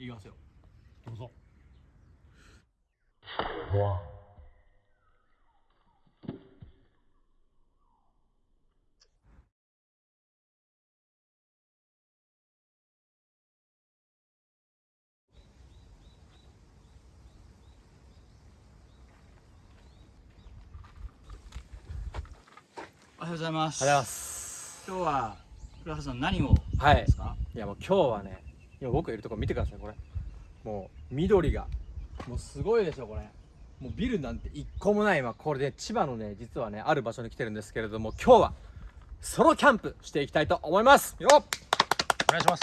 いきますよ。どうぞ。おはようございます。ありがとうございます。今日は古橋さん何をはいですか？いやもう今日はね今僕いるとこ見てくださいこれ。もう緑が。もうすごいでしょこれ。もうビルなんて一個もない。今これで千葉のね実はねある場所に来てるんですけれども今日はソロキャンプしていきたいと思います。よっ！お願いします。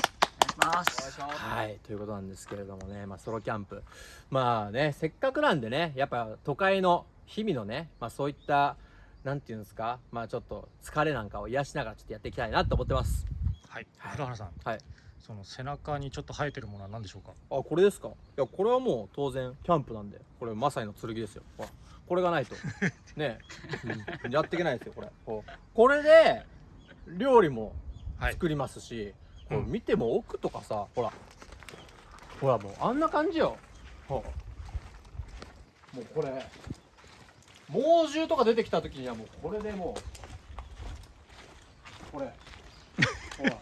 お願いします。はいということなんですけれどもね、まあ、ソロキャンプ。まあねせっかくなんでねやっぱ都会の日々のね、まあ、そういったなんていうんですかまあちょっと疲れなんかを癒しながらちょっとやっていきたいなと思ってます。はい。はい。古原さん。はいその背中にちょっと生えてるものは何でしょうか？あこれですか？いやこれはもう当然キャンプなんでこれマサイの剣ですよ。ほらこれがないと。ね、うん。やっていけないですよこれ。こう。これで料理もはい。作りますし、こううん。見ても奥とかさほら。ほらもうあんな感じよ。もうこれ。猛獣とか出てきた時にはもうこれでもう。これ。ほら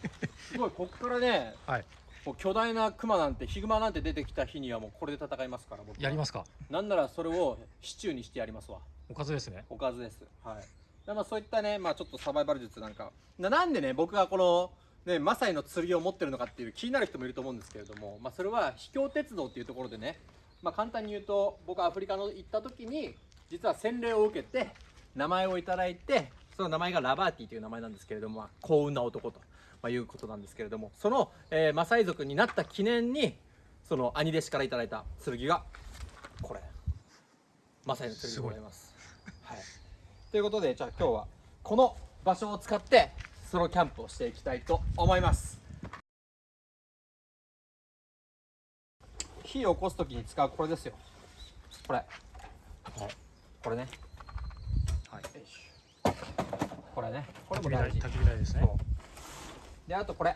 すごいこっからねはい。もう巨大なクマなんてヒグマなんて出てきた日にはもうこれで戦いますから僕は。やりますか？なんならそれをシチューにしてやりますわ。おかずですね。おかずです。はい。でまあそういったねまあちょっとサバイバル術なんか。ななんでね僕がこのねマサイの剣を持ってるのかっていう気になる人もいると思うんですけれどもまあそれは秘境鉄道っていうところでねまあ簡単に言うと僕アフリカの行った時に実は洗礼を受けて名前をいただいてその名前がラバーティという名前なんですけれども、まあ、幸運な男と、まあ、いうことなんですけれどもその、えーマサイ族になった記念にその兄弟子からいただいた剣がこれ。マサイの剣でございます。はい、ということでじゃあ今日はこの場所を使ってソロキャンプをしていきたいと思います。火を起こす時に使うこれですよ。これ。これね。はい。これね。これも大事。焚き火台ですねであとこれ、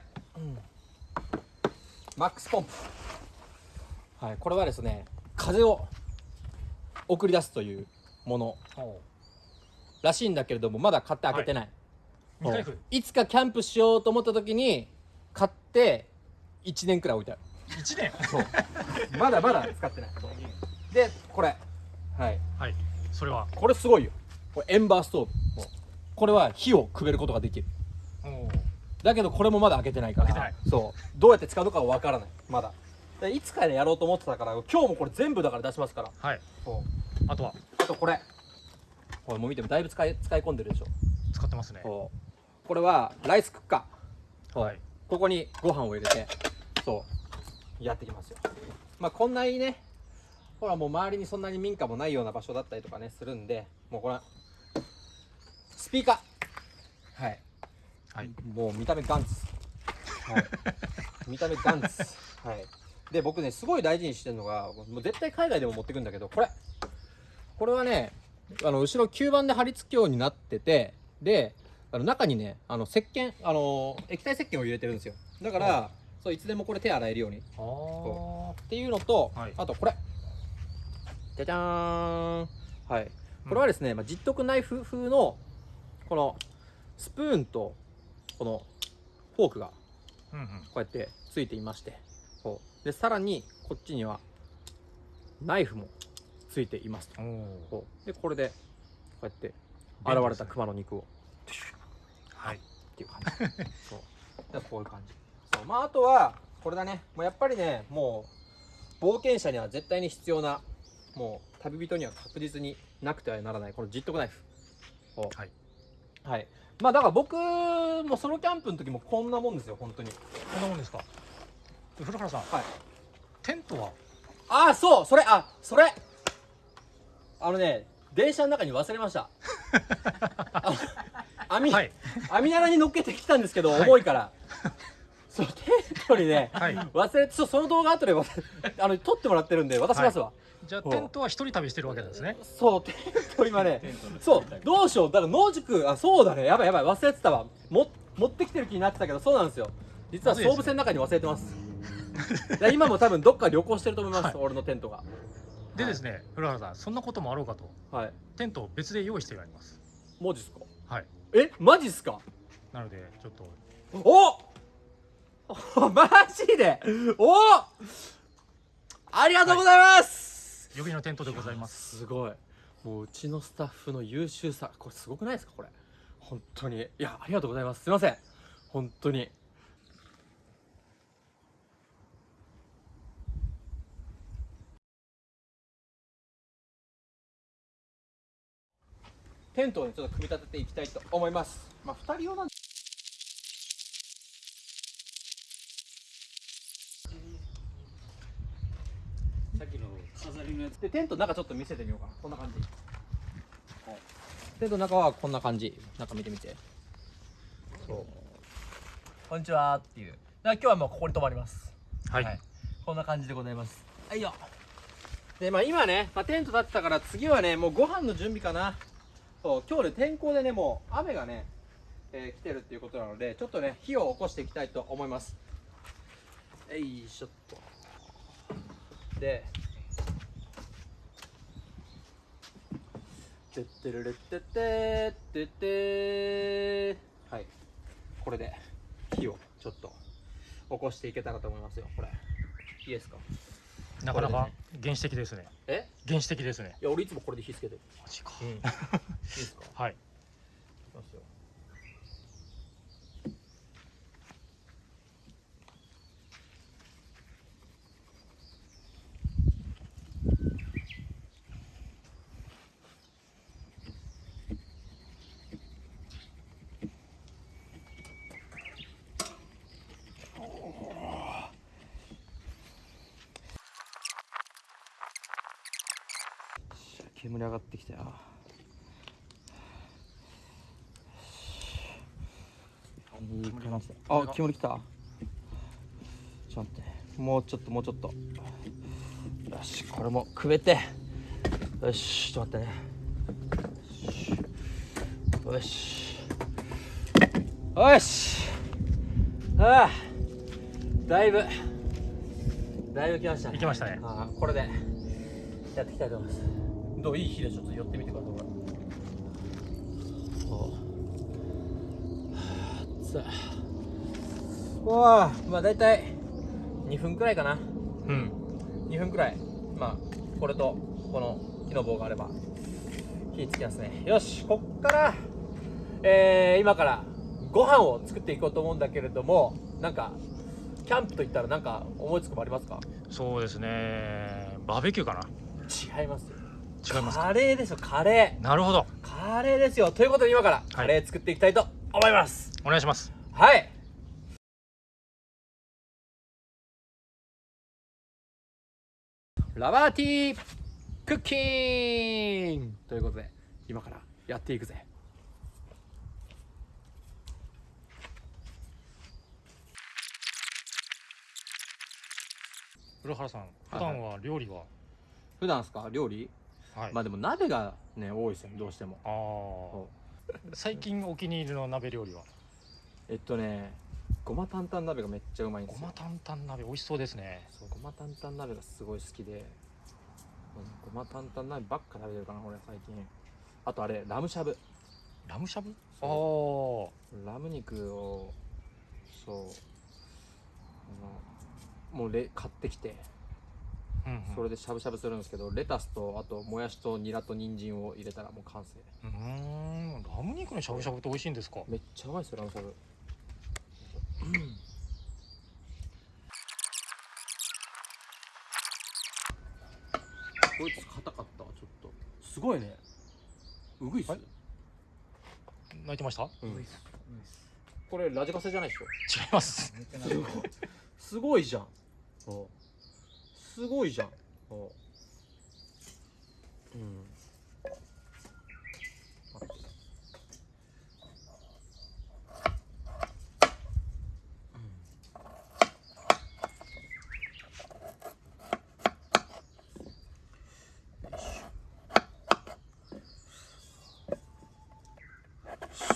マックスポンプ。はいこれはですね風を送り出すというものらしいんだけれどもまだ買って開けてない、未開封いつかキャンプしようと思った時に買って1年くらい置いてある。一年？そう。まだまだ使ってない。でこれ。はい。はい。それは？これすごいよ。これエンバーストーブ。これは火をくべることができるだけどこれもまだ開けてないから。開けてない。そう。どうやって使うのかはわからない。まだ。でいつかねやろうと思ってたから今日もこれ全部だから出しますから。はい。そう。あとは？あとこれ。これもう見てもだいぶ使い使い込んでるでしょ。使ってますね。これはライスクッカー。はい。ここにご飯を入れてそう。やってきますよ。まあこんなにねほらもう周りにそんなに民家もないような場所だったりとかねするんでもうこれスピーカー。はいはい。もう見た目ガンツはい。見た目ガンツはい。で僕ねすごい大事にしてるのがもう絶対海外でも持ってくんだけどこれ。これはねあの後ろ吸盤で貼り付くようになっててであの中にねあの石鹸あの液体石鹸を入れてるんですよ。だからそういつでもこれ手洗えるように。ああっていうのと、はい。あとこれ。じゃじゃーん。はい。これはですね、まあ、実徳ナイフ風のこのスプーンとこのフォークがこうやってついていましてこう。でさらにこっちにはナイフもついていますと。でこれでこうやって現れた熊の肉を。はい。っていう感じ。そう。でこういう感じ。そう。まああとはこれだね。もうやっぱりねもう冒険者には絶対に必要なもう旅人には確実になくてはならないこのジットクナイフ。はい。はいまあだから僕もソロキャンプの時もこんなもんですよ本当に。こんなもんですか？古原さんはい。テントは？ああそうそれあそれ。あのね電車の中に忘れました。あ網、はい。網棚に乗っけてきたんですけど、はい。重いからそうテントにねはい。忘れてそうその動画後でわ あの撮ってもらってるんで渡しますわ、じゃあテントは一人旅してるわけですね。そうテント今ねそうどうしよう。だから野宿あそうだね。やばいやばい忘れてたわ。も持ってきてる気になってたけどそうなんですよ。実は総武線の中に忘れてます。今も多分どっか旅行してると思います、はい。俺のテントが。でですね古原さんそんなこともあろうかと。はい。テントを別で用意してあります。マジっすか？はい。えマジっすか？なのでちょっと。おおマジで？おありがとうございます、予備のテントでございます。すごい。もううちのスタッフの優秀さこれすごくないですか？これ。本当に。いやありがとうございます。すいません。本当に。テントをねちょっと組み立てていきたいと思います。まあ2人用なんでりのやつでテントの中ちょっと見せてみようかな。こんな感じ。テントの中はこんな感じ。中見てみて。そう。こんにちはっていう。だから今日はもうここに泊まります。はい、はい。こんな感じでございます。はいよ。でまあ今ね、まあ、テント立ってたから次はねもうご飯の準備かな。そう今日ね天候でねもう雨がね、えー来てるっていうことなのでちょっとね火を起こしていきたいと思います。よいしょっと。でてってるれってってってってはい。これで火をちょっと起こしていけたらと思いますよ。これ。いいですか？なかなか原始的ですね。え？原始的ですね。いや俺いつもこれで火つけてる。マジか。うん。いいですか？はい煙上がってきたよ。いい感じだ。あ煙きた。ちょっと待って。もうちょっともうちょっと。よしこれも。くべて。よしちょっと待ってね。よし。よし。ああだいぶ。だいぶ来ましたね。行きましたね。ああこれでやっていきたいと思いますどういい火でちょっと寄ってみてください。これそうはあわあまあ大体2分くらいかな。うん。2分くらい。まあこれとこの木の棒があれば火つきますね。よしこっからえー、今からご飯を作っていこうと思うんだけれどもなんかキャンプといったらなんか思いつくもありますか？そうですね。バーベキューかな。違いますよ違いますか？カレーですよカレなるほど。ーカレーですよ。ということで今からカレー作っていきたいと思います。お願いします。はい。ラバーティークッキングということで今からやっていくぜ。古原さん普段は料理は？普段ですか？料理？はい、まあでも鍋がね多いですよねどうしても。ああ最近お気に入りの鍋料理は？えっとねごま担々鍋がめっちゃうまいんですよ。ごま担々鍋美味しそうですね。そうごま担々鍋がすごい好きで、うんごま担々鍋ばっか食べてるかな俺最近。あとあれラムしゃぶ。ラムしゃぶ？ああそラム肉をそうあのもうレ買ってきてうんうん。それでしゃぶしゃぶするんですけどレタスとあともやしとニラと人参を入れたらもう完成。うーん。ラム肉のしゃぶしゃぶって美味しいんですか？めっちゃうまいですよラムしゃぶ。こいつ硬かったわちょっと。すごいね。うぐいっす、はい。泣いてました？うん。これラジカセじゃないでしょ。違います。すごいじゃん。そうすごいじゃん。そううん。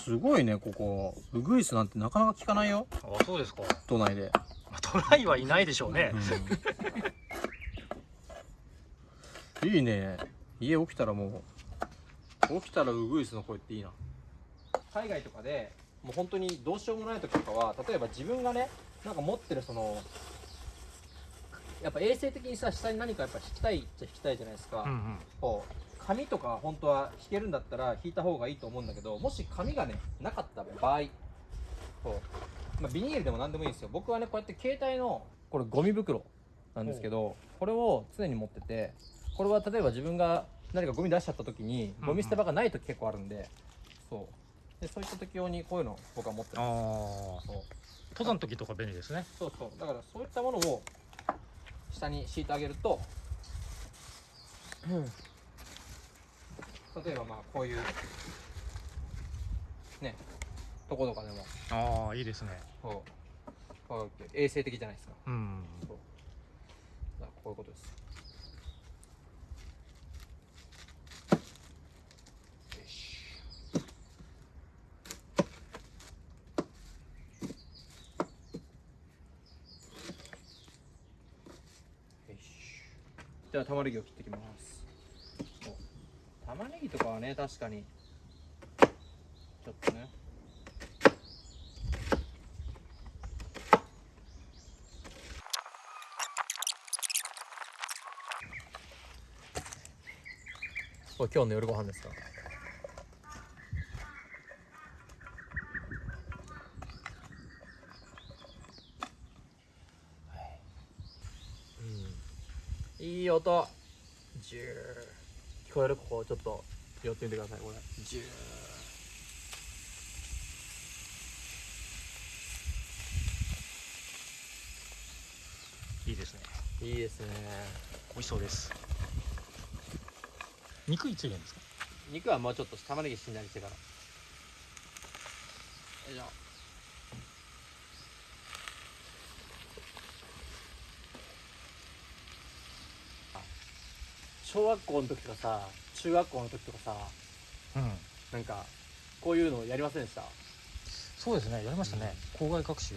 すごいねここ。ウグイスなんてなかなか聞かないよ。あそうですか。都内で。またトライはいないでしょうね、いいね。家起きたらもう。起きたらウグイスの声っていいな。海外とかでもう本当にどうしようもない時とかは例えば自分がねなんか持ってるそのやっぱ衛生的にさ下に何かやっぱ引きたいっちゃ引きたいじゃないですか、うんうん。こう紙とか本当は引けるんだったら引いた方がいいと思うんだけどもし紙がねなかった場合こう、まあ、ビニールでも何でもいいんですよ。僕はねこうやって携帯のこれゴミ袋なんですけどこれを常に持っててこれは例えば自分が何かゴミ出しちゃった時にうんゴミ捨て場がない時結構あるんで、そう。でそういった時用にこういうのを僕は持ってあます。あそう。登山の時とか便利ですね。そうそう。だからそういったものを下に敷いてあげると、例えばまあこういうねとことかでも。ああいいですね。こう。こうやって衛生的じゃないですか。うん。そう。こういうことですよしよしじゃあ玉ねぎを切っていきます。玉ねぎとかはね確かに。ちょっとね。これ今日の夜ご飯ですかうんいい音。ジュー聞こえるここちょっと寄ってみてくださいこれ。ジューいいですね。いいですね。美味しそうです。肉いつ入れるんですか？肉はもうちょっと玉ねぎしんなりしてから。よいしょ小学校の時とかさ中学校の時とかさうん。なんかこういうのやりませんでした？そうですね。やりましたね。校外学習？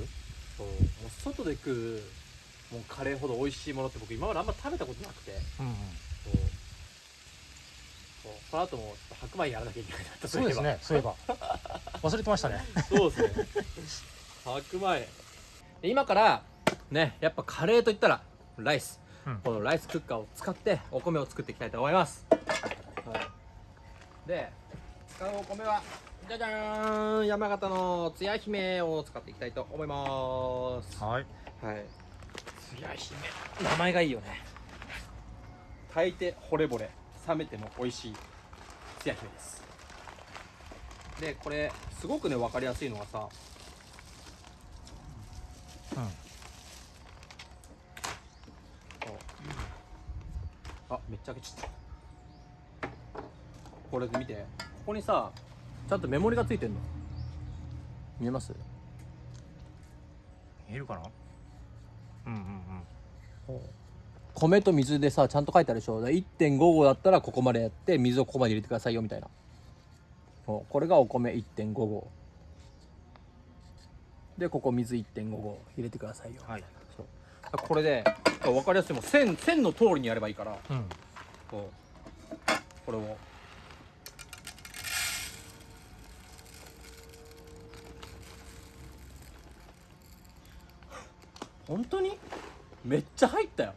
そう。もう外で食うもうカレーほど美味しいものって僕今まであんま食べたことなくて。うんうん。そう。そう。その後もちょっと白米やらなきゃいけないなとそうですね。そういえば。忘れてましたね。そうですね。白米。で今からね、やっぱカレーといったらライス。うんこのライスクッカーを使ってお米を作っていきたいと思います。はい、で、使うお米はじゃじゃーん山形のつや姫を使っていきたいと思います。はいはい。つや姫。名前がいいよね。炊いて惚れ惚れ、冷めても美味しいつや姫です。で、これ、すごくね、分かりやすいのがさ、うんあ、めっちゃ開けちゃった。これ見て、ここにさ、ちゃんとメモリがついてんの。見えます？見えるかな？うんうん米と水でさちゃんと書いてあるでしょ。だから1.55だったらここまでやって水をここまで入れてくださいよみたいな。これがお米1.55でここ水1.55入れてくださいよ。はい。これで分かりやすいもう線線の通りにやればいいから。うん。こう。これを。本当に？めっちゃ入ったよ。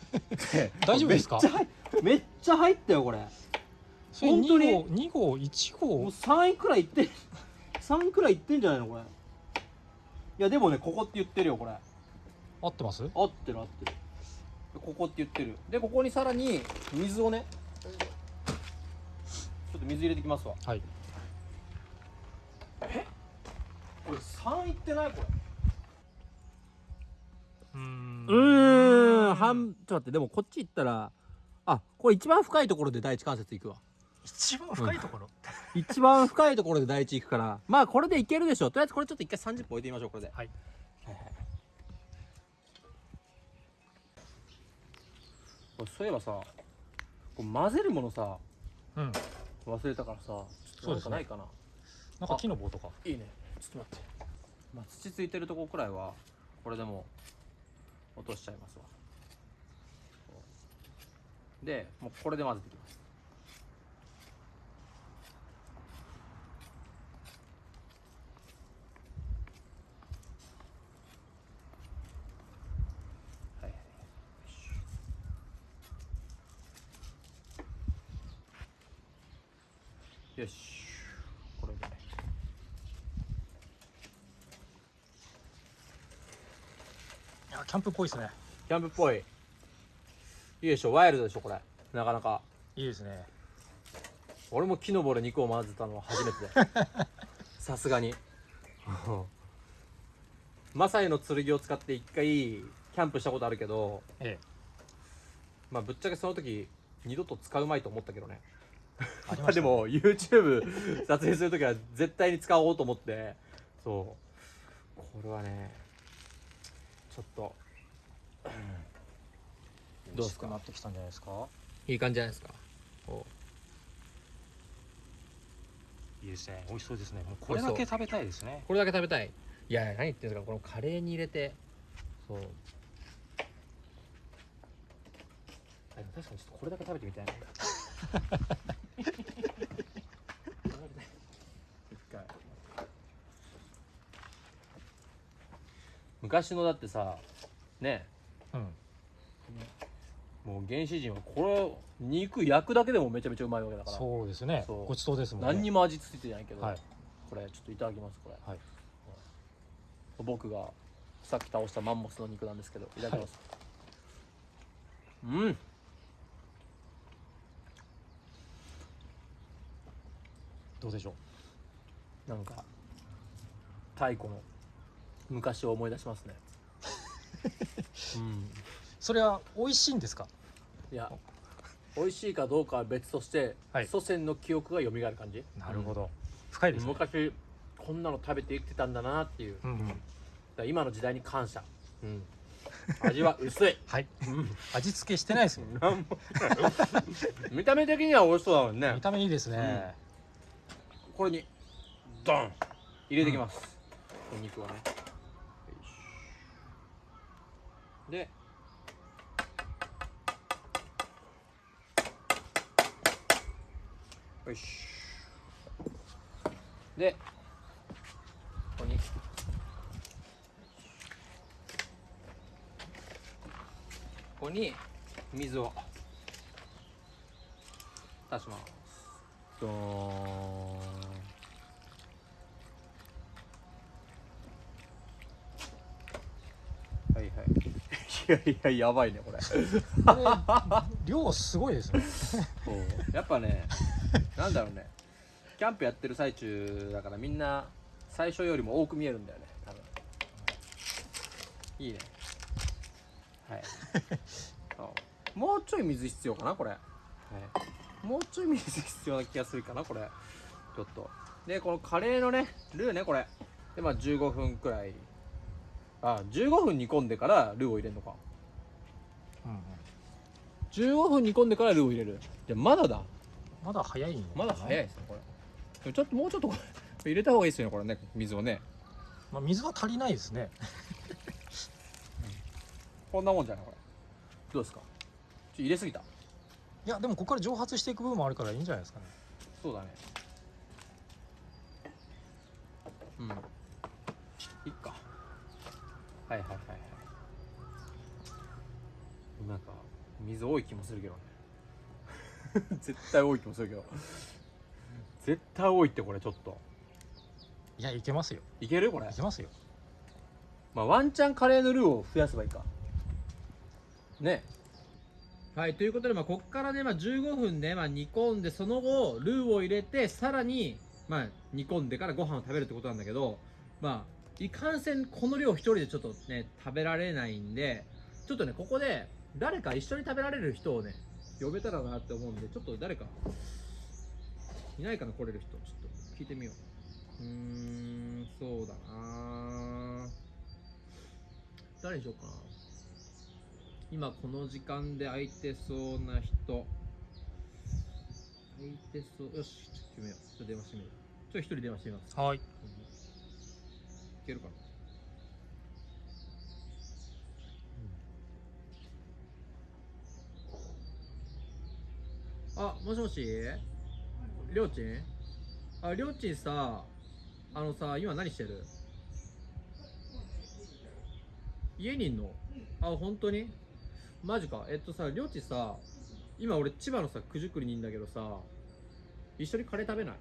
大丈夫ですか？めっちゃ入めっちゃ入ったよこれ。それ本当に？2号2号？1もう号3位くらいいって3くらいいってんじゃないのこれ。いやでもねここって言ってるよこれ合ってます？合ってる合ってる。ここって言ってる。でここにさらに水をねちょっと水入れてきますわ。はい。これ3いってない？これ。うーん。うーん半ちょっと待って。でもこっち行ったらあこれ一番深いところで第一関節行くわ。一番深いところ、一番深いところで第一行くから。まあこれでいけるでしょとりあえずこれちょっと一回30分置いてみましょうこれで。はいそういえばさこう混ぜるものさうん。忘れたからさちょっとなんかないかな、なんか木の棒とか？いいね。ちょっと待って、まあ、土ついてるとこくらいはこれでも落としちゃいますわ。でもうこれで混ぜていきますはいはいよし。これで。ねいやキャンプっぽいですね。キャンプっぽい。いいでしょ。ワイルドでしょこれ。なかなか。いいですね。俺も木の棒で肉を混ぜたのは初めてで。さすがに。マサイの剣を使って一回キャンプしたことあるけど。え。まあぶっちゃけその時二度と使うまいと思ったけどねえありましたでも YouTube 撮影する時は絶対に使おうと思って。そう。これはねちょっと。どうですか？なってきたんじゃないですか？いい感じじゃないですかこいいですね。美味しそうですね。もうこれだけ食べたいですね。これだけ食べたい。いや何言ってんですか？このカレーに入れて。そう。確かにちょっとこれだけ食べてみたいな 昔のだってさね。うん。もう原始人はこれ肉焼くだけでもめちゃめちゃうまいわけだから。そうですね。そう。ごちそうですもんね。何にも味付いてないけど、はい。これちょっといただきますこれ、はい。僕がさっき倒したマンモスの肉なんですけどいただきます、うん。どうでしょう？なんか太古の昔を思い出しますね。うん。それは美味しいんですか？いや美味しいかどうかは別として、はい。祖先の記憶が蘇る感じ。なるほど、深いですね。昔こんなの食べて生きてたんだなっていう、うんうん。今の時代に感謝、うん、味は薄い、はい。うん。味付けしてないですよ なんも見た目的には美味しそうだもんね。見た目いいですね、これにドン。入れていきます、お肉をねよいしょでよし。でここに。ここに水を足します。ドーンはいはいいやいややばいねこれ。これ量すごいですね。やっぱねなんだろうね。キャンプやってる最中だからみんな最初よりも多く見えるんだよね多分。いいね。はい。もうちょい水必要かなこれ、はい、もうちょい水必要な気がするかなこれ。ちょっと。でこのカレーのねルーねこれ。でまあ15分くらいあ15分煮込んでからルーを入れるのか。うんうん15分煮込んでからルーを入れる。いやまだだ。まだ早いんまだ早いですねこれ。ちょっともうちょっとこれ入れた方がいいですよねこれね水をねまあ、水は足りないですね。こんなもんじゃないこれ。どうですか？ちょ入れすぎた。いやでもここから蒸発していく部分もあるからいいんじゃないですかね。そうだね。うん。いっかはいはいはいはい。なんか水多い気もするけどね。絶対多い気もするけど。絶対多いってこれちょっと。いやいけますよ。いけるこれ？いけますよ。まあ、ワンチャンカレーのルーを増やせばいいか。ね。はいということで、まあ、ここからね、まあ、15分ね、まあ、煮込んでその後ルーを入れてさらに、まあ、煮込んでからご飯を食べるってことなんだけどまあいかんせんこの量一人でちょっとね食べられないんでちょっとねここで誰か一緒に食べられる人をね呼べたらなって思うんでちょっと誰かいないかな来れる人ちょっと聞いてみよう。うーんそうだな。誰にしようか。な今この時間で空いてそうな人。空いてそうよしちょっと決めよう。ちょっと電話してみようちょっと一人電話してみます。はい。けるかな、うん、あもしもし？りょうちん？ありょうちんさあのさ今何してる？家にいんの？あ本当に？マジか。えっとさりょうちんさ今俺千葉のさ九十九里にいんだけどさ一緒にカレー食べない？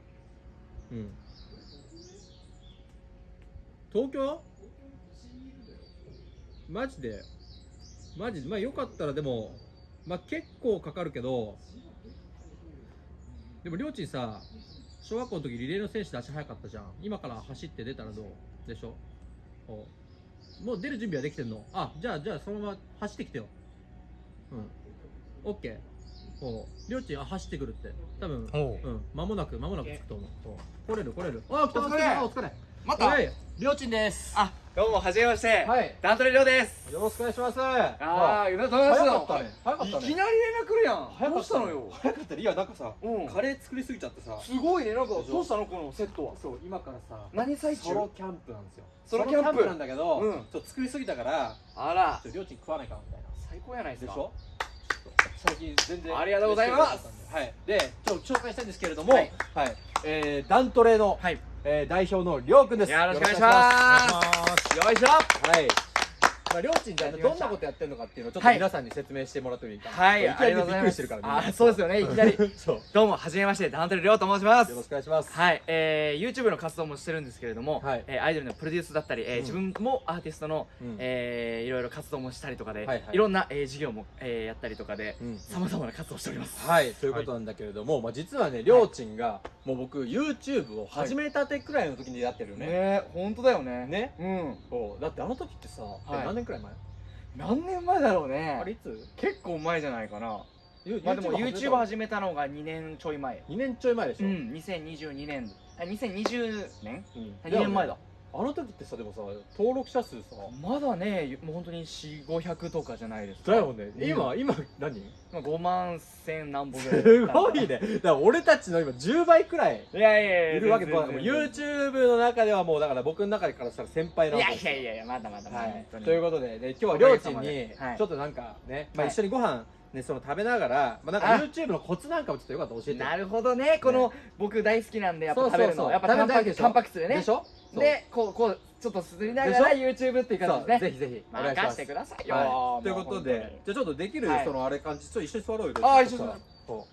うん。東京？マジで？マジ？でまあよかったらでもまあ結構かかるけどでもりょうちんさ小学校の時リレーの選手で足速かったじゃん。今から走って出たらどう？でしょ？お。もう出る準備はできてんの？あじゃあじゃあそのまま走ってきてよ。うん。オッケー。お。りょうちんあ走ってくるって。多分おう。うん。間もなく間もなく着くと思う。お。来れる来れる。あ来たお疲れ。あお疲れまたはい。りょうちんです。あどうもはじめまして。はい。ダントレリョウです。よろしくお願いします。あああ、ゆだと話早かったね。早かったね。いきなり連絡来るやん。早かったね。どうしたのよ。早かった。ねいやなんかさうん。カレー作りすぎちゃってさ。すごいねなんかどうしたのこのセットは？そう今からさ何最中？ソロキャンプなんですよ。ソロキャンプ。なんだけど、うん。ちょっと作りすぎたからあら。ちょっとりょうちん食わないかなみたいな。最高やないですか。でしょ？最近全然ありがとうございます。はい。でちょっと紹介したいんですけれどもははいい、えー、ダントレの、はいえー、代表のりょうくんです。よろしくお願いします。よいしょ。はいまあ、りょうちんじゃどんなことやってるのかっていうのをちょっとはい。皆さんに説明してもらってもいいかな。はい。いきなりびっくりしてるからみんな。あそうですよね。いきなり。そう。どうもはじめまして。ダントレリョウと申します。よろしくお願いします。はい、えー、YouTube の活動もしてるんですけれども、はい。えーアイドルのプロデュースだったり、えーうん。自分もアーティストの、うん。えーいろいろ活動もしたりとかで、はいはい。いろんな、えー事業も、えーやったりとかでうん。さまざまな活動をしております。はい。ということなんだけれども、まあ、実はねりょうちんが、もう僕 YouTube を始めたてくらいの時にやってるよね、ね本当だよね。ね。うん。そう。だってあの時ってさ、えはい。何年くらい前？何年前だろうね。あれいつ？結構前じゃないかな。ゆまあでも YouTube YouTube 始めたのが2年ちょい前2年ちょい前でしょ、うん2022年。あ2020年？うん。2年前だあの時ってさでもさ登録者数さまだねもう本当に4500とかじゃないですか。だよね。うん。今、今何？まあ5万1000何本ぐらいすごいね。だから俺たちの今10倍くらいいやいやいやいるわけ全然もう YouTube の中ではもうだから僕の中からしたら先輩ないわやけですいやいやいやまだまだはい。ということで、ね、今日はりょうちんにちょっとなんかね、まあ、はい一緒にご飯ねその食べながら、まあ、なんかあ。YouTube のコツなんかもちょっとよかった。ら教えて。なるほどね。この僕大好きなんでやっぱそうそうそう。食べるのやっぱタンパク質でね。でしょ？そうでこうこうちょっとすりながら YouTube っていうそう感じですね。ぜひぜひ。お願いします。任してくださいよ。はい、ということでじゃあちょっとできる、はい。そのあれ感じちょっと一緒に座ろうよ。あー一緒にそ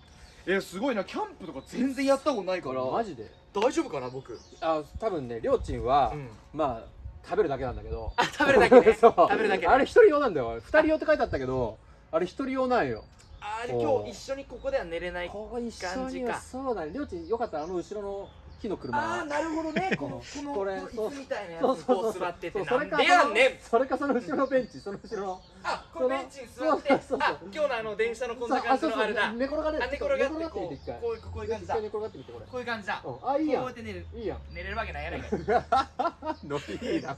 えすごいな。キャンプとか全然やったことないかうマジで？大丈夫かな僕？あ多分ねりょうちんは、うん。まあ食べるだけなんだけど。あ食べるだけね。そう。食べるだけね。あれ一人用なんだよ。二人用って書いてあったけどあれ一人用なんよ。あれお今日一緒にここでは寝れないここに一緒感じかにそうだね。りょうちんよかったらあの後ろの木のあ車あなるほどね。このこのこれ椅子みたいなやつそうにそうそう。こう座っててそうなんでやんねん。それかその後ろのベンチその後ろの。あこのベンチに座って。そうそうそう。あ今日のあの電車のこんな感じのあれだ。寝転がれあ寝転がってみこて一回。うこういうこういう感じだ。寝転がってみてこれ。こういう感じだ。こうん。あいいやん。うやって寝る。いいやん。寝れるわけないやないかノリい いな。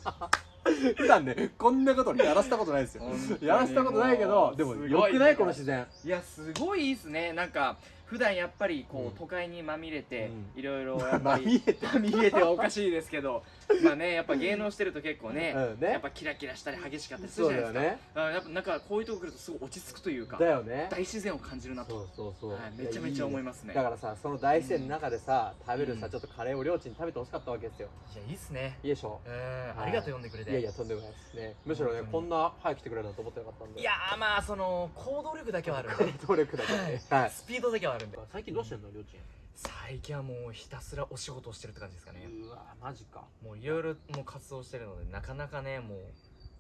普段ねこんなことやらせたことないですよ。やらせたことないけどでもすごいよくない？この自然。いやすごいいいっすね。なんか普段やっぱりこう、うん。都会にまみれて、うん。いろいろやっぱりまみれて まみれてはおかしいですけど まあねやっぱ芸能してると結構ね,、うんね。やっぱキラキラしたり激しかったりするじゃないですか。ね。あやっぱなんかこういうとこ来るとすごい落ち着くというかだよね。大自然を感じるなと、そうそうそう、はい、めちゃめちゃ思いますね。だからさその大自然の中でさ、食べるさうん。ちょっとカレーをりょうちんに食べてほしかったわけですよ。いやいいっすね。いいでしょ？うん、はいありがとう呼んでくれて。いやいやとんでもないですね。むしろねこんな早く来てくれるなんて思ってなかったんで。いやーまあその行動力だけはあるんで。努力だけ。ねはい。スピードだけはあるんで。最近どうしてんのりょうちん最近はもうひたすらお仕事をしてるって感じですかね。うわマジか。もういろいろもう活動してるのでなかなかねもう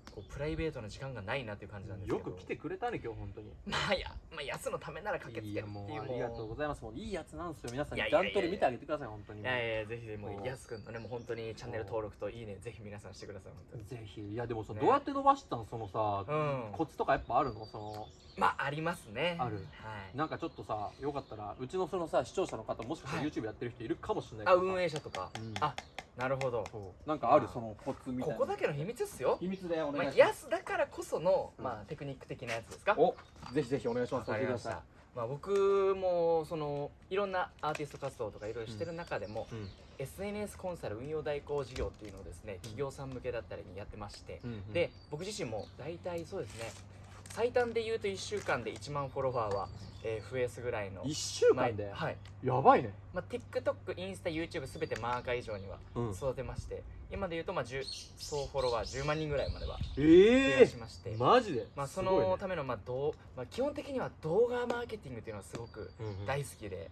こうプライベートな時間がないなっていう感じなんですけど。よく来てくれたね今日本当に。まあや、まあ、安のためなら駆けついけるって。いうやもうありがとうございます。もういいやつなんですよ。皆さんいやいやいやいや。ダントレ見てあげてください本当に。いやいやぜひもおう。安くんのねもう本当にチャンネル登録といいねぜひ皆さんしてください本当に。ぜひいやでもさ、ね。どうやって伸ばしたん？そのさ、うん。コツとかやっぱあるの？その。まあありますね。ある。はい。なんかちょっとさよかったらうちのそのさ視聴者の方もしかしたらはい。YouTube やってる人いるかもしれないけあ運営者とか、うん。あなるほど。そう。なんかあるあそのコツみたいな。ここだけの秘密ですよ。秘密でおまあ、願いします、安だからこその、うん。まあ、テクニック的なやつですか？おぜひぜひお願いしまわす教えてくましたまあ、僕もそのいろんなアーティスト活動とかいろいろしてる中でも、いうん。SNS コンサル運用代行事業っていうのをですね企業さん向けだったりにやってまして、うんうん。で僕自身も大体そうですね最短で言うと1週間で1万フォロワーは、えー増やすぐらいの1週間で、はい、やばいね。まあ、TikTok インスタ YouTube すべてマーカー以上にはうん。育てまして、今で言うとまあ10総フォロワー10万人ぐらいまでは増えやしまして、マジで？まあ、そのためのまあどう、まあ、基本的には動画マーケティングっていうのはすごくうんうん。大好きで、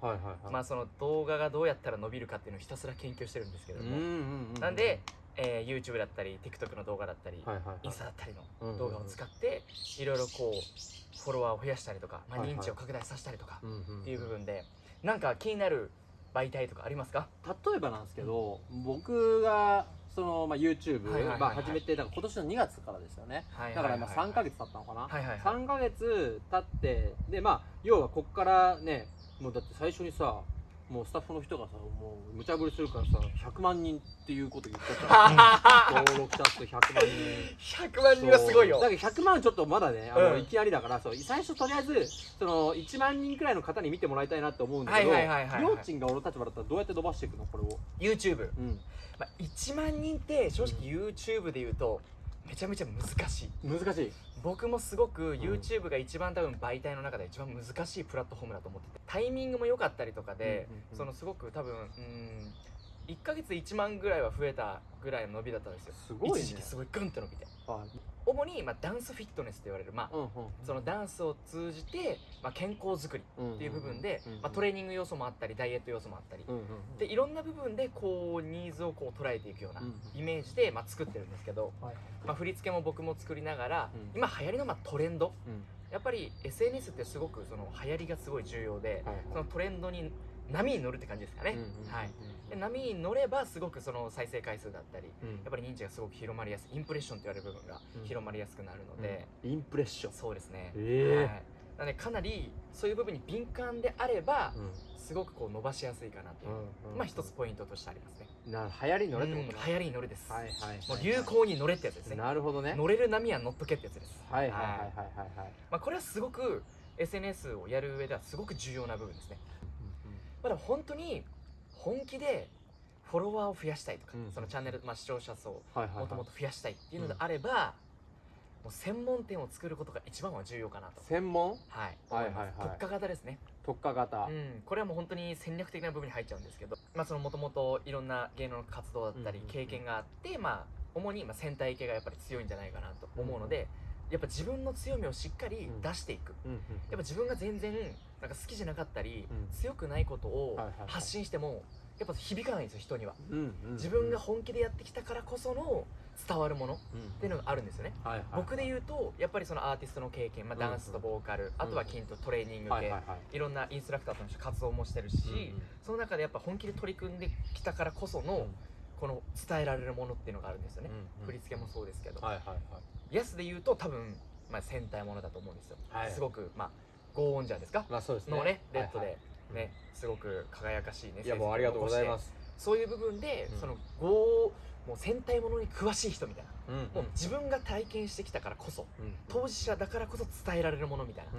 動画がどうやったら伸びるかっていうのをひたすら研究してるんですけれども、うんうんうん。なんで、えー YouTube だったり TikTok の動画だったり、インスタだったりうんうんうん。の動画を使っていろいろこうフォロワーを増やしたりとか、まあ、認知を拡大させたりとかうんうんっていう部分でなんか気になる媒体とかありますか？例えばなんですけど僕がその、まあ、YouTube まあ始めてだから今年の2月からですよね。はいだから今3ヶ月経ったのかな、はいはいはい。3ヶ月経ってでまあ要はこっからねもうだって最初にさもうスタッフの人がさもう無茶ぶりするからさ100万人っていうこと言っちゃった。登録者数100万人。100万人はすごいよ。だから100万ちょっとまだねあの、うん。いきなりだからそう。最初とりあえずその1万人くらいの方に見てもらいたいなって思うんだけどはいはいはいはいはいりょうちんが俺の立場だったらどうやって伸ばしていくのこれを。YouTube、うん。まあ、1万人って正直 YouTube で言うとめちゃめちゃ難しい。難しい。僕もすごく YouTube が一番多分媒体の中で一番難しいプラットフォームだと思っててタイミングも良かったりとかで、そのすごく多分うん1ヶ月1万ぐらいは増えたぐらいの伸びだったんですよ。すごいね。一時期すごいグンって伸びて。あ主に、まあ、ダンスフィットネスって言われる、まあうんうんそのダンスを通じて、まあ、健康づくりっていう部分で、うんうんまあ、トレーニング要素もあったりダイエット要素もあったり、うんうんでいろんな部分でこうニーズをこう捉えていくようなうんイメージで、まあ、作ってるんですけど、はい。まあ、振り付けも僕も作りながら、うん。今流行りのまあトレンド。うん。やっぱり SNS ってすごくその流行りがすごい重要で、はい。そのトレンドに波に乗るって感じですかね、波に乗ればすごくその再生回数だったりうん。やっぱり認知がすごく広まりやすい。インプレッションと言われる部分がうん。広まりやすくなるので、インプレッション。そうですね、ええはい、なのでかなりそういう部分に敏感であればうん。すごくこう伸ばしやすいかなっていう、うんうんまあ一つポイントとしてありますね、な流行りに乗れってこと流行りに乗れです、はいはいはいもう流行に乗れってやつですね。なるほどね。乗れる波は乗っとけってやつです。はいはいはいはいはい。はい。まあ、これはすごく SNS をやる上ではすごく重要な部分ですねまあでも本当に本気でフォロワーを増やしたいとか、うん。そのチャンネル、まあ、視聴者層をはいはいはい。もともと増やしたいっていうのであれば、もう専門店を作ることが一番は重要かなと。専門？はい。はいはいはい。特化型ですね。特化型。うん、これはもう本当に戦略的な部分に入っちゃうんですけどまあそのもともといろんな芸能の活動だったりうんうんうん。経験があって、まあ主にまあ戦隊系がやっぱり強いんじゃないかなと思うので、やっぱ自分の強みをしっかり出していく、うんうん。やっぱ自分が全然なんか好きじゃなかったり、うん。強くないことをはいはいはい。発信してもやっぱ響かないんですよ人には。うんうんうん。自分が本気でやってきたからこその伝わるものっうん。ていうのがあるんですよね。はいはい僕で言うとやっぱりそのアーティストの経験、まあ、うんダンスとボーカル、あとは筋トレトレーニング系、はいいはいはい。ろんなインストラクターとして活動もしてるし、うんうん。その中でやっぱ本気で取り組んできたからこその、この伝えられるものっていうのがあるんですよね、振り付けもそうですけど、はいはいはい。ヤスで言うと多分、まあ、戦隊ものだと思うんですよ、はい。すごくまあゴーオンジャーですか？まあそうですね。のねレッドで、はいはいねすごく輝かしいねいやもうありがとうございます。すそういう部分で、うん。そのゴーもう戦隊ものに詳しい人みたいな、うん。もう自分が体験してきたからこそうん。当事者だからこそ伝えられるものみたいな、っ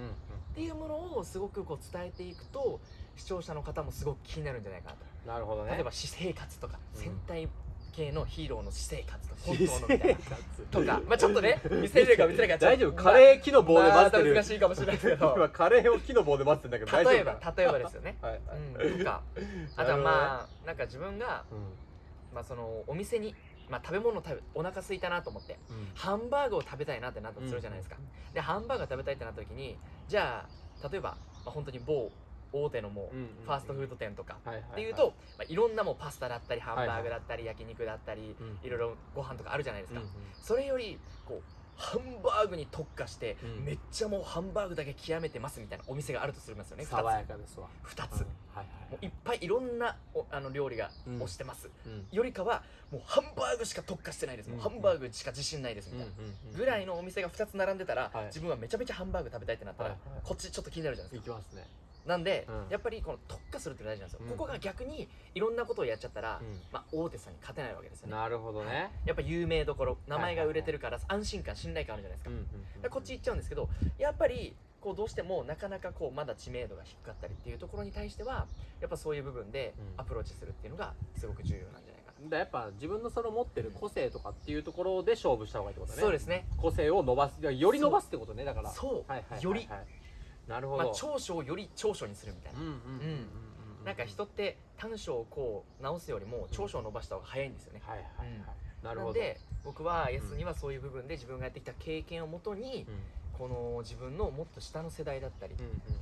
ていうものをすごくこう伝えていくと視聴者の方もすごく気になるんじゃないかなと。なるほどね。例えば私生活とか、うん。戦隊系のヒーローの私生活とか本私当のみたいな生とか。まあちょっとね見せれるか見せれるか大丈夫？カレー木の棒でてる。難しいかもしれないけど。今カレーを木の棒で混ぜてんだけど大丈夫例えばか例えばですよね、はいはい。うん、とか。あとはまあなんか自分が、うん。まあ、そのお店に、まあ、食べ物を食べお腹空いたなと思ってうん。ハンバーグを食べたいなってなったとするじゃないですか、でハンバーグが食べたいってなった時にじゃあ例えば、まあ、本当に某大手のもううんファーストフード店とかっていうと、まあ、いろんなもうパスタだったりハンバーグだったり焼肉だったり、うん。いろいろご飯とかあるじゃないですか、それよりこうハンバーグに特化して、うん。めっちゃもうハンバーグだけ極めてますみたいなお店があるとするんですよね。2つ。爽やかですわ。2つ、もういっぱいいろんなおあの料理がうん。推してます、うん。よりかはもうハンバーグしか特化してないです、もううん。ハンバーグしか自信ないですみたいな、ぐらいのお店が2つ並んでたら、はい。自分はめちゃめちゃハンバーグ食べたいってなったら、こっちちょっと気になるじゃないですか。いきますねなんで、うん。やっぱりこの特化するって大事なんですよ、うん。ここが逆にいろんなことをやっちゃったら、うん。まあ、大手さんに勝てないわけですよね。なるほどね。やっぱ有名どころ名前が売れてるから安心感信頼感あるじゃないですか,、うんうんうんこっち行っちゃうんですけどやっぱりこうどうしてもなかなかこうまだ知名度が低かったりっていうところに対してはやっぱそういう部分でうん。アプローチするっていうのがすごく重要なんじゃないかな。だやっぱ自分のその持ってる個性とかっていうところで勝負した方がいいってことね。そうですね。個性を伸ばすより伸ばすってことねだから。そう。はいはいはいはい。よりなるほど、まあ、長所をより長所にするみたいな。うんうんうんうんうんなんか人って短所をこう直すよりも長所を伸ばした方が早いんですよね、はいはいはい、なるほど。で僕は S にはそういう部分で自分がやってきた経験をもとにうん。この自分のもっと下の世代だったり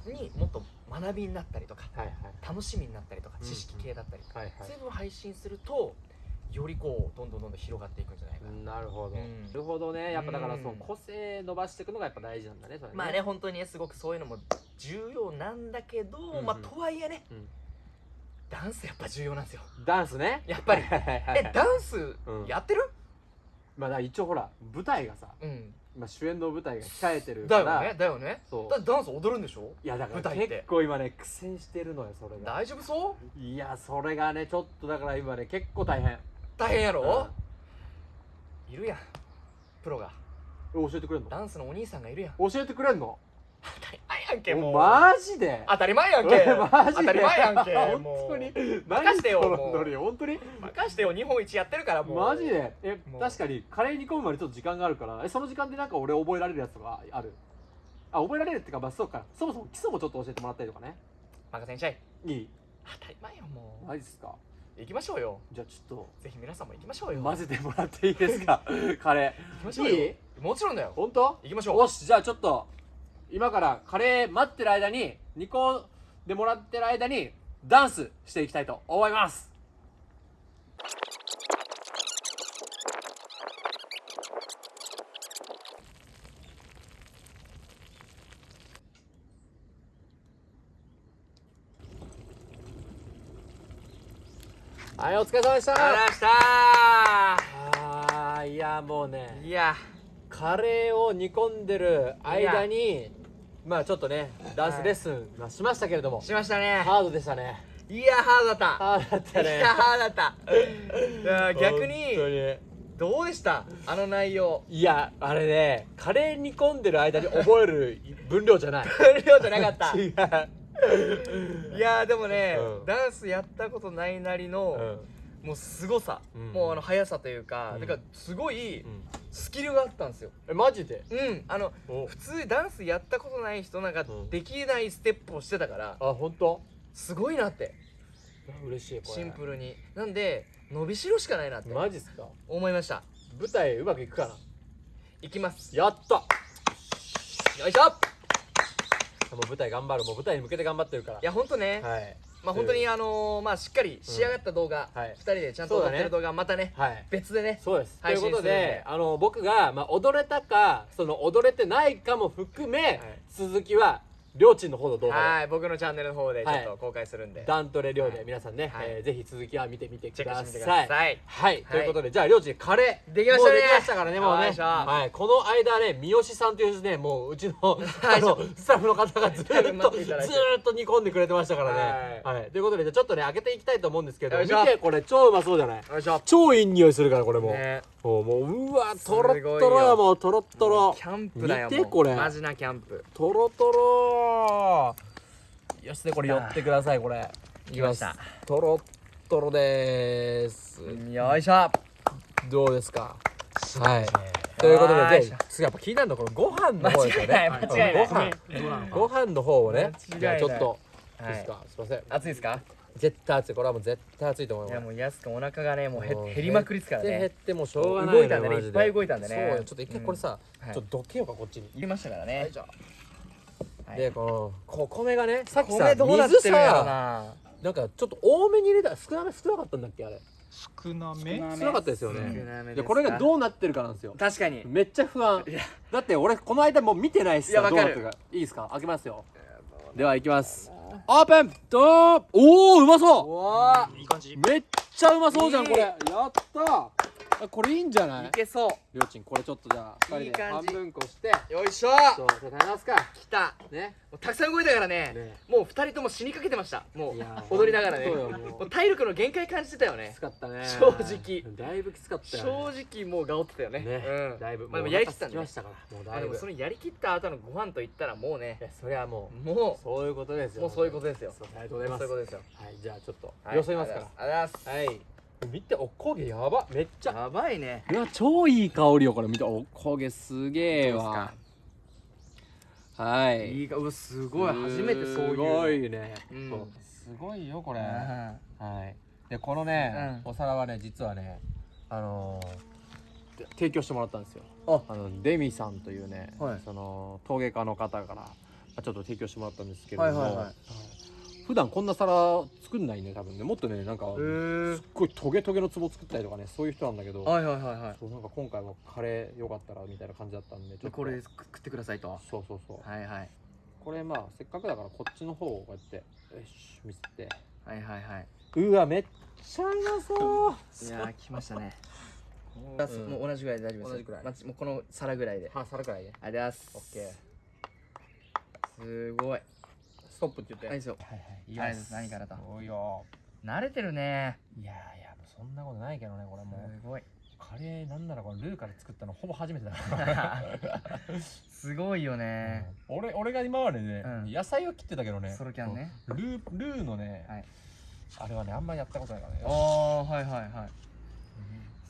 にもっと学びになったりとか楽しみになったりとかうん知識系だったりとかそういうのを配信するとよりこうどんどんどんどん広がっていくんじゃないかな、なるほど、うん。なるほどね。やっぱだからうんその個性伸ばしていくのがやっぱ大事なんだねそれね。まあね本当にねすごくそういうのも重要なんだけど、うんうん。まあとはいえね、うん。ダンスやっぱ重要なんですよ。ダンスね。やっぱり。えダンスうん。やってる？まあだから一応ほら舞台がさ、うん。まあ、主演の舞台が控えてるだから。よねだよね。そう。だってダンス踊るんでしょ？いやだから結構今ね苦戦してるのよそれが。大丈夫そう？いやそれがねちょっとだから今ね結構大変大変やろ、ういるやん。プロが。ん教えてくれんの？ダンスのお兄さんがいるやん。教えてくれんの？当たり前やんけもう。おマジで？当たり前やんけ。えマジで？当たり前やんけ 本当に？任してよ本当に？任してよ日本一やってるからもう。マジで？え確かにカレー煮込むまでちょっと時間があるからえその時間でなんか俺覚えられるやつとかある？あ覚えられるっていうかまあそうか。そもそも基礎もちょっと教えてもらったりとかね。任せんしゃい。いい。当たり前よもう。マジっすか？行きましょうよ。じゃあちょっぜひ皆さんも行きましょうよ。と混ぜてもらっていいですか？カレ行きましょうよ。いい？もちろんだよ。ー本当？行きましょう。よしじゃあちょっと今からカレー待ってる間に煮込んでもらってる間にダンスしていきたいと思いますはいお疲れ様でした。あらした。いやもうねいや。カレーを煮込んでる間にまあちょっとねダンスレッスンはしましたけれども、しましたね。ハードでしたね。いやハードだった。ハードだったね。いやハードだった。逆本に。どうでした？あの内容。いやあれねカレー煮込んでる間に覚える分量じゃない。分量じゃなかった。違ういやでもね、うん。ダンスやったことないなりの、もう凄さ、うん。もうあの速さというか、うん。だからすごいうん。スキルがあったんですよ。えマジで？うん。あのお。普通ダンスやったことない人なんかうん。できないステップをしてたから、あ本当？すごいなって。嬉しいシンプルに。なんで伸びしろしかないなって。マジっすか？思いました。舞台うまくいくかいきます。なやった！よいしょもう舞台頑張るもう舞台に向けて頑張ってるから。いやほんとね、はい。まあ本当にあのーまあしっかり仕上がった動画、はい。2人でちゃんと撮ってる動画またねはい。別でねそうです。とい配うことで、あの僕がまあ踊れたか、その踊れてないかも含め、続きはりょうちんの方の動画はい僕のチャンネルの方でちょはいっと公開するんで、で、ダントレりょうではい。皆さんね、はい。えーぜひ続きは見てみてくだチェックしてみてくさい。はい、ということで、じゃありょうちんカレー。できましたね。できましたからね、もうね。はい、この間ね、三好さんというね、もううちの あのスタッフの方がずーっとず待っと煮込んでくれてましたからね。ははい、ということで、じゃあちょっとね開けていきたいと思うんですけど、見てこれ超うまそうじゃない？超いい匂いするからこれも。う。ね。もうもううわとろっとろよもうとろっとろ。キャンプだよ見てこれ。マジなキャンプ。とろとろよしでこれ寄ってくださいこれ。いきましたとろっとろでーす。よいしょ。どうですか？はい。ということでで次やっぱ気になるのはこのご飯の方ですよねご飯。ご飯の方をね。じゃあちょっとい。いはいですか？すいません。熱いですか？絶対熱い。これはもう絶対熱いと思いいます。やもうやすくんお腹がねもう減りまくりですからね。減ってもうしょうがない動いたんでねいっぱい動いたんでね。そうよ。ちょっと一回これさはい。ちょっとどけようかこっちに。入れましたからねでこのこ米がねさっきさ米どうなって水るんやろさななんかちょっと多めに入れた少なめ少なかったんだっけあれ。少なめ？少なかったですよ少ねなめですか？でこれがどうなってるかなんですよ。確かに。めっちゃ不安。いや。だって俺この間もう見てないしいやわかる。さどうなってるか。いいですか？開けますよ。ではいきます。オープン！ドーおおうまそう！わいい感じ。めっちゃうまそうじゃんいい。これ。やったあこれいいんじゃない？いけそりょうちんこれちょっとじゃあ2人で半いい感じ。分こして。うよいしょ。そうじゃあ食べますか。来た。ね。もうたくさん動いたからね。ね。もう二人とも死にかけてました。もういや踊りながらね。体力の限界感じてたよね。きつかったね。正直。だいぶきつかったよね。正直もうがおってたよね。ね。うん。だいぶ。まあでもやりきったんでね。ましたからもうだいぶ。そのやりきった後のご飯といったらもうね。それはもうもそういうことですよ。うもうそういうことですよ。そうありがとうございます。そういうことですよ。はいじゃあちょっとはい。よそいますから。ありがとうございます。はい見ておこげやば。めっちゃ。やばいね。うわ超いい香りよこれ。見て。おこげすげえわ。はい。いいか？うわすごい。初めてそういう。すごいね、うん。すごいよこれ、うん。はい。でこのね、うお皿はね実はねあのーで提供してもらったんですよ。ああのデミさんというね、はい。その陶芸家の方からまあちょっと提供してもらったんですけれども、はいはい。はい普段こんな皿作んないね多分ね。もっとねなんかすっごいトゲトゲの壺作ったりとかねそういう人なんだけど、はいはいはいはい。そうなんか今回はカレーよかったらみたいな感じだったんでちょっと。でこれで食ってくださいと。そうそうそう、はいはい。これまあせっかくだからこっちの方をこうやってよし見せて。はいはいはい。うわめっちゃうまそう。いやー 来ましたね。うん。もう同じぐらいで大丈夫です同じぐらい。まもうこの皿ぐらいで。は皿くらいねありがとうございます。すごいストップって言って。はいそう。はいはい。います。何からと。そうよ。慣れてるね。いやいやそんなことないけどねこれも。うすごい。カレーなんならこのルーから作ったのほぼ初めてだから。すごいよね。俺俺が今までね、うん。野菜を切ってたけどねソロキャンね。ルールーのね、はい。あれはねあんまりやったことないからね。ああはいはいはい。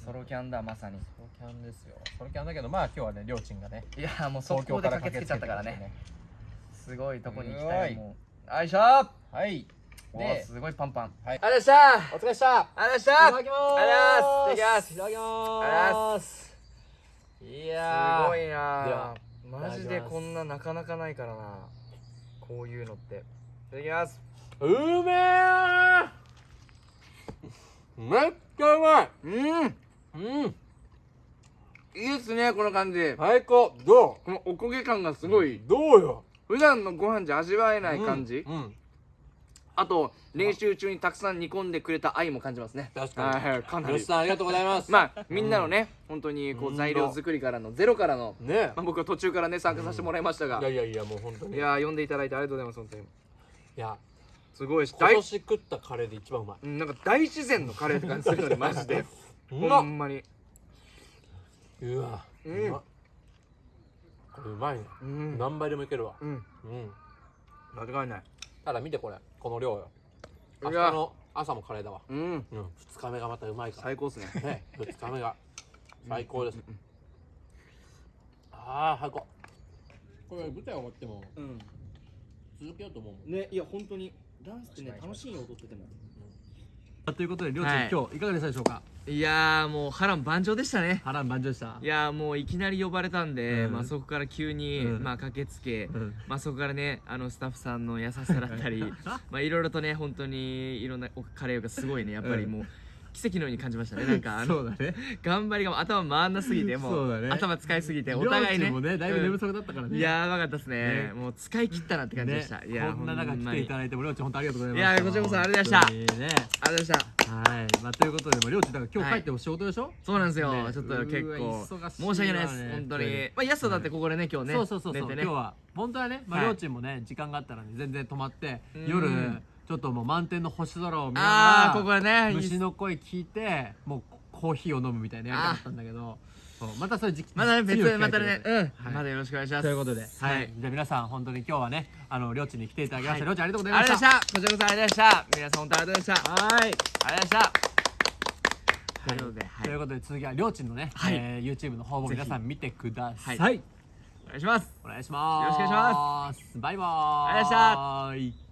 ソロキャンだまさに。ソロキャンですよ。ソロキャンだけどまあ今日はねりょーちんがねいやもう速攻で駆けつけちゃったからねすごいとこに行きたいもう。よいしょ。はい。でで、すごいパンパン。はい。ありがとうございました。お疲れっした。ありがとうございました。いただきまーす。ありがとうございます。いただきまありがとうございー。すいやーすごいでなはマジでこんななかなかないからな。こういうのって。いただきます。うめえめっちゃうまい。うん。うん。いいですねこの感じ。最高。どこのおこげ感がすうごい。どうよ普段のご飯じゃ味わえない感じ？うんうん。あと練習中にたくさん煮込んでくれた愛も感じますね。確かに。はいかなり。さんありがとうございます。まあみんなのね本当にこううん。材料作りからのゼロからのね。まあ僕は途中からね参加させてもらいましたが。いやいやいやもう本当に。いやー呼んでいただいてありがとうございます本当に。いやすごいし今大年食ったカレーで一番うまい。うんなんか大自然のカレーって感じするのねマジで。うほんまに。うわうんまっこれうまいね。うん。何倍でもいけるわ。うん。うん。間違いない。ただ見てこれ。この量よ。明日の朝もカレーだわ。うん。うん。2日目がまたうまいから。最高っすね。ね。2日目が。最高です。ああ最高。これ舞台終わってもうん。続けようと思うもん。ねいや本当に。ダンスってね楽しいよ踊っててもということでりょうちん、はい。今日いかがでしたでしょうか？いやーもう波乱万丈でしたね。波乱万丈でした？いやーもういきなり呼ばれたんで、うん。まあそこから急に、うん。まあ駆けつけ、うん。まあそこからねあのスタッフさんの優しさだったり まあいろいろとね本当にいろんなおカレーがすごいねやっぱりもう、奇跡のように感じましたね。なんかあのだね。頑張りが頭回んなすぎてもそうだね。頭使いすぎてお互いね。もねだいぶ寝不足だったからね、うんやばかったですね。ね。もう使い切ったなって感じでした、いやこんな中来ていただいてもりょうちん本当ありがとうございます。いやこちらこそありがとうございました。ね。ありがとうございました。はい。まあということでもりょうちんだから今日帰っても仕事でしょ、そうなんですよ、ね。ちょっと結構申し訳ないです。本当に。まあ安田だってここでね今日ねそうそうそうそう、寝てね。今日は本当はね、まあ、はい。りょうちんもね時間があったらね全然泊まってうん。夜ちょっともう満天の星空を見ながああここはねら虫の声聞いてもうコーヒーを飲むみたいなやりたかったんだけどそうまたそういう時期まだね 別次の機会またねうん、はい。まだよろしくお願いします。ということで、はい、はい。じゃあ皆さん本当に今日はね、あのりょうちんに来ていただきました。はい。りょうちありがとうございあました。りがとうございました。こちらこそありがとうございました。皆さん本当ありがとうございました。はい。ありがとうございました。とい。うことで、はい。ということで続きはりょうちんのね、はい。えー YouTube の方も皆さん見てください。はい。お願いします。お願いします。よろしくお願いします。バイバーイ。ありがとうございました。